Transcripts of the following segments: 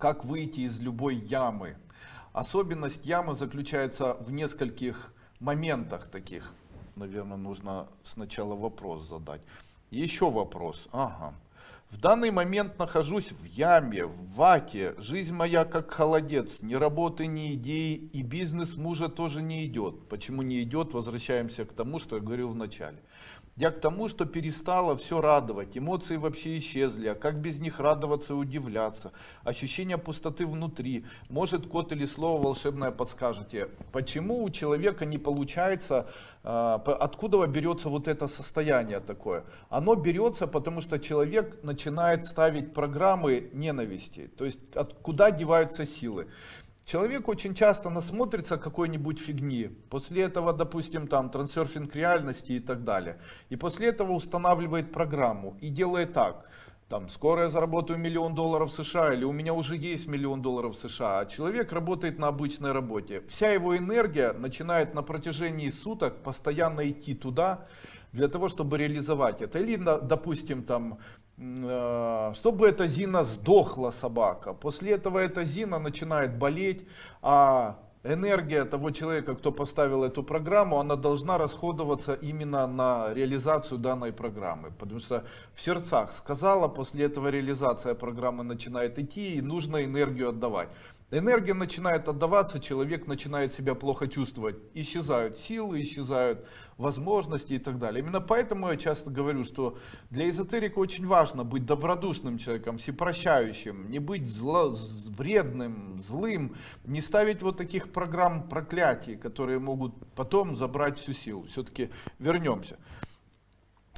как выйти из любой ямы. Особенность ямы заключается в нескольких моментах таких. Наверное, нужно сначала вопрос задать. Еще вопрос. Ага. В данный момент нахожусь в яме, в вате. Жизнь моя как холодец. Ни работы, ни идеи. И бизнес мужа тоже не идет. Почему не идет? Возвращаемся к тому, что я говорил в начале. Я к тому, что перестала все радовать, эмоции вообще исчезли, а как без них радоваться и удивляться, ощущение пустоты внутри, может код или слово волшебное подскажете, почему у человека не получается, а, откуда берется вот это состояние такое? Оно берется, потому что человек начинает ставить программы ненависти, то есть откуда деваются силы. Человек очень часто насмотрится какой-нибудь фигни, после этого, допустим, там трансерфинг реальности и так далее, и после этого устанавливает программу и делает так, там, скоро я заработаю миллион долларов США, или у меня уже есть миллион долларов США, а человек работает на обычной работе. Вся его энергия начинает на протяжении суток постоянно идти туда, для того, чтобы реализовать это. Или, допустим, там, чтобы эта Зина сдохла собака. После этого эта Зина начинает болеть, а энергия того человека, кто поставил эту программу, она должна расходоваться именно на реализацию данной программы. Потому что в сердцах сказала, после этого реализация программы начинает идти и нужно энергию отдавать. Энергия начинает отдаваться, человек начинает себя плохо чувствовать. Исчезают силы, исчезают возможности и так далее. Именно поэтому я часто говорю, что для эзотерика очень важно быть добродушным человеком, всепрощающим, не быть зло, вредным, злым, не ставить вот таких программ проклятий, которые могут потом забрать всю силу. Все-таки вернемся.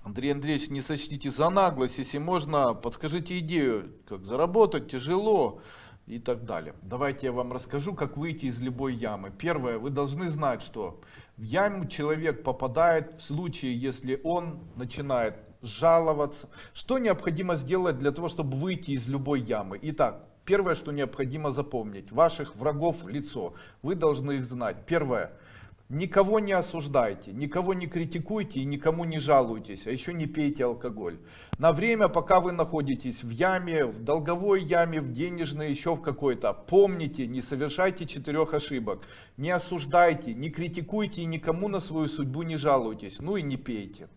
Андрей Андреевич, не сочтите за наглость, если можно, подскажите идею, как заработать тяжело и так далее. Давайте я вам расскажу, как выйти из любой ямы. Первое, вы должны знать, что в яму человек попадает в случае, если он начинает жаловаться. Что необходимо сделать для того, чтобы выйти из любой ямы? Итак, первое, что необходимо запомнить, ваших врагов лицо. Вы должны их знать. Первое, Никого не осуждайте, никого не критикуйте и никому не жалуйтесь, а еще не пейте алкоголь. На время, пока вы находитесь в яме, в долговой яме, в денежной, еще в какой-то, помните, не совершайте четырех ошибок. Не осуждайте, не критикуйте и никому на свою судьбу не жалуйтесь, ну и не пейте.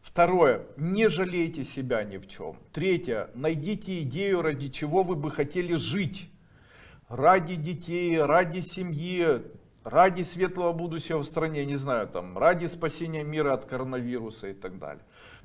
Второе, не жалейте себя ни в чем. Третье, найдите идею, ради чего вы бы хотели жить. Ради детей, ради семьи, ради светлого будущего в стране, не знаю, там, ради спасения мира от коронавируса и так далее.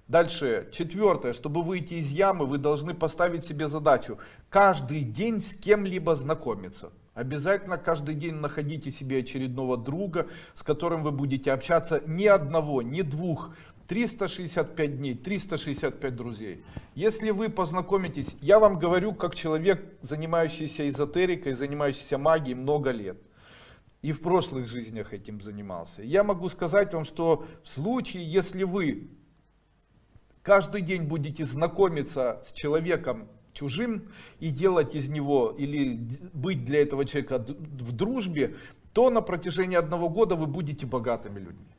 Дальше, четвертое, чтобы выйти из ямы, вы должны поставить себе задачу каждый день с кем-либо знакомиться. Обязательно каждый день находите себе очередного друга, с которым вы будете общаться ни одного, ни двух, 365 дней, 365 друзей. Если вы познакомитесь, я вам говорю, как человек, занимающийся эзотерикой, занимающийся магией много лет и в прошлых жизнях этим занимался. Я могу сказать вам, что в случае, если вы каждый день будете знакомиться с человеком чужим и делать из него или быть для этого человека в дружбе, то на протяжении одного года вы будете богатыми людьми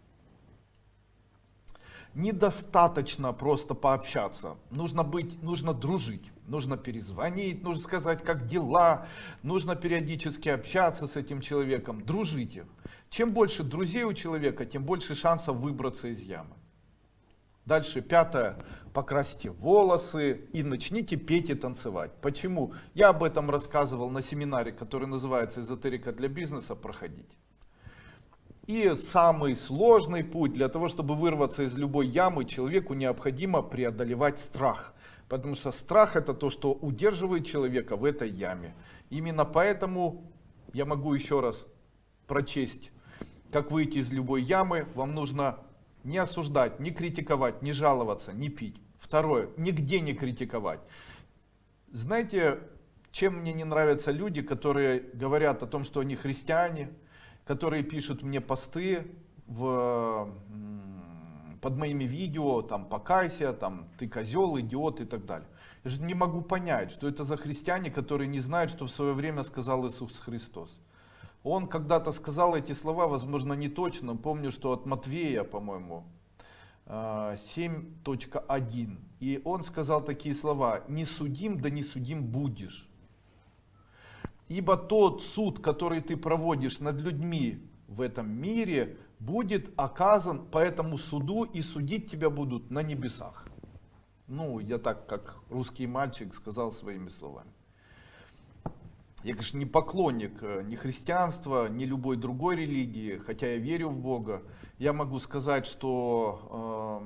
недостаточно просто пообщаться. Нужно быть, нужно дружить, нужно перезвонить, нужно сказать, как дела, нужно периодически общаться с этим человеком, дружите. Чем больше друзей у человека, тем больше шансов выбраться из ямы. Дальше, пятое, покрасьте волосы и начните петь и танцевать. Почему? Я об этом рассказывал на семинаре, который называется «Эзотерика для бизнеса», проходить. И самый сложный путь для того, чтобы вырваться из любой ямы, человеку необходимо преодолевать страх. Потому что страх это то, что удерживает человека в этой яме. Именно поэтому я могу еще раз прочесть, как выйти из любой ямы. Вам нужно не осуждать, не критиковать, не жаловаться, не пить. Второе, нигде не критиковать. Знаете, чем мне не нравятся люди, которые говорят о том, что они христиане, которые пишут мне посты в, под моими видео, там, покайся, там, ты козел, идиот и так далее. Я же не могу понять, что это за христиане, которые не знают, что в свое время сказал Иисус Христос. Он когда-то сказал эти слова, возможно, не точно. Помню, что от Матвея, по-моему, 7.1. А, И он сказал такие слова. Не судим, да не судим будешь. Ибо тот суд, который ты проводишь над людьми в этом мире, будет оказан по этому суду, и судить тебя будут на небесах. Ну, я так, как русский мальчик, сказал своими словами. Я, конечно, не поклонник э, ни христианства, ни любой другой религии, хотя я верю в Бога. Я могу сказать, что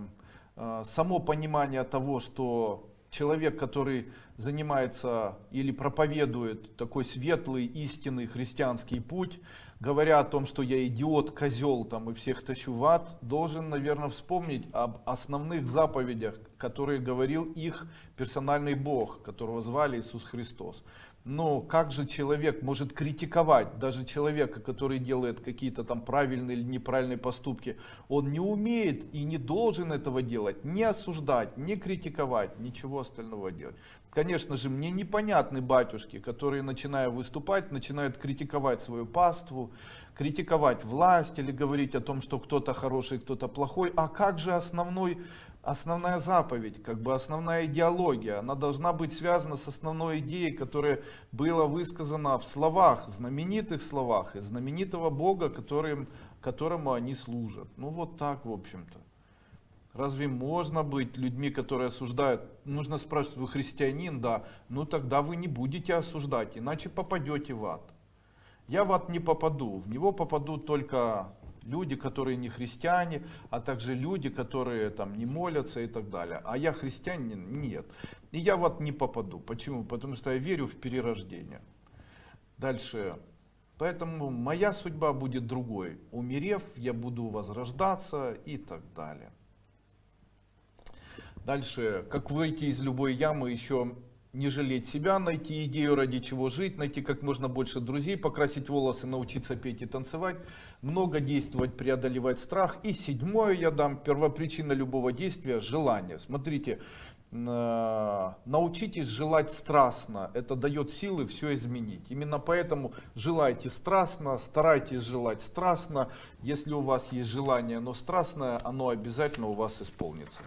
э, э, само понимание того, что человек, который занимается или проповедует такой светлый, истинный христианский путь, говоря о том, что я идиот, козел там и всех тащу в ад, должен, наверное, вспомнить об основных заповедях, которые говорил их персональный Бог, которого звали Иисус Христос. Но как же человек может критиковать даже человека, который делает какие-то там правильные или неправильные поступки? Он не умеет и не должен этого делать, не осуждать, не критиковать, ничего остального делать. Конечно же, мне непонятны батюшки, которые, начиная выступать, начинают критиковать свою паству, критиковать власть или говорить о том, что кто-то хороший, кто-то плохой. А как же основной основная заповедь, как бы основная идеология, она должна быть связана с основной идеей, которая была высказана в словах, знаменитых словах, и знаменитого Бога, которым, которому они служат. Ну вот так, в общем-то. Разве можно быть людьми, которые осуждают? Нужно спрашивать, вы христианин? Да. Ну тогда вы не будете осуждать, иначе попадете в ад. Я в ад не попаду, в него попадут только люди, которые не христиане, а также люди, которые там не молятся и так далее. А я христианин? Нет. И я вот не попаду. Почему? Потому что я верю в перерождение. Дальше. Поэтому моя судьба будет другой. Умерев, я буду возрождаться и так далее. Дальше. Как выйти из любой ямы еще не жалеть себя, найти идею, ради чего жить, найти как можно больше друзей, покрасить волосы, научиться петь и танцевать, много действовать, преодолевать страх. И седьмое я дам, первопричина любого действия – желание. Смотрите, э, научитесь желать страстно, это дает силы все изменить. Именно поэтому желайте страстно, старайтесь желать страстно. Если у вас есть желание, но страстное, оно обязательно у вас исполнится.